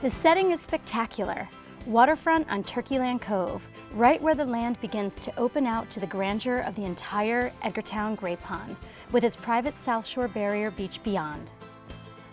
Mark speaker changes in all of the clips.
Speaker 1: The setting is spectacular. Waterfront on Turkeyland Cove, right where the land begins to open out to the grandeur of the entire Edgartown Great Pond, with its private South Shore Barrier Beach beyond.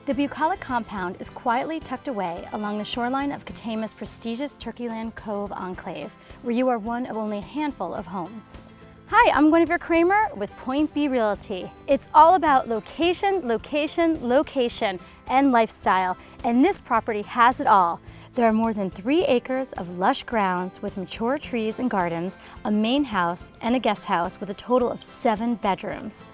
Speaker 1: The bucolic compound is quietly tucked away along the shoreline of Katama's prestigious Turkeyland Cove enclave, where you are one of only a handful of homes. Hi, I'm Guinevere Kramer with Point B Realty. It's all about location, location, location, and lifestyle, and this property has it all. There are more than three acres of lush grounds with mature trees and gardens, a main house, and a guest house with a total of seven bedrooms.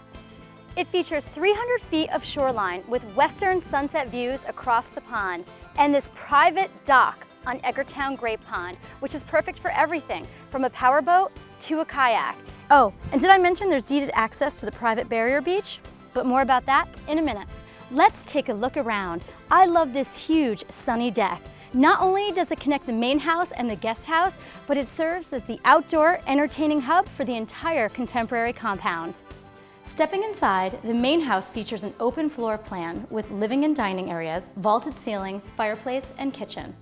Speaker 1: It features 300 feet of shoreline with western sunset views across the pond and this private dock on Edgartown Great Pond, which is perfect for everything from a powerboat to a kayak. Oh, and did I mention there's deeded access to the private barrier beach? But more about that in a minute. Let's take a look around. I love this huge sunny deck. Not only does it connect the main house and the guest house, but it serves as the outdoor entertaining hub for the entire contemporary compound. Stepping inside, the main house features an open floor plan with living and dining areas, vaulted ceilings, fireplace, and kitchen.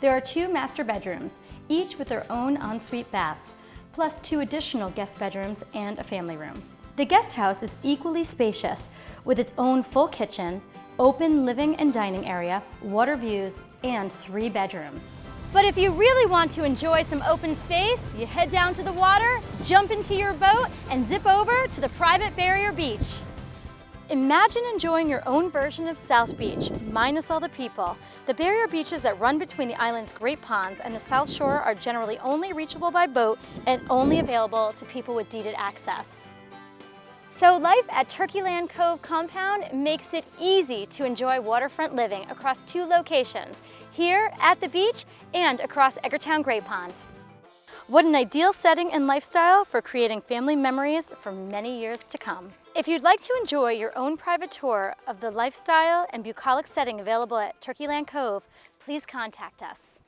Speaker 1: There are two master bedrooms, each with their own ensuite baths, plus two additional guest bedrooms and a family room. The guest house is equally spacious with its own full kitchen, open living and dining area, water views, and three bedrooms. But if you really want to enjoy some open space, you head down to the water, jump into your boat, and zip over to the private barrier beach. Imagine enjoying your own version of South Beach, minus all the people. The barrier beaches that run between the island's great ponds and the South Shore are generally only reachable by boat and only available to people with deeded access. So life at Turkeyland Cove Compound makes it easy to enjoy waterfront living across two locations, here at the beach and across Edgartown Great Pond. What an ideal setting and lifestyle for creating family memories for many years to come. If you'd like to enjoy your own private tour of the lifestyle and bucolic setting available at Turkeyland Cove, please contact us.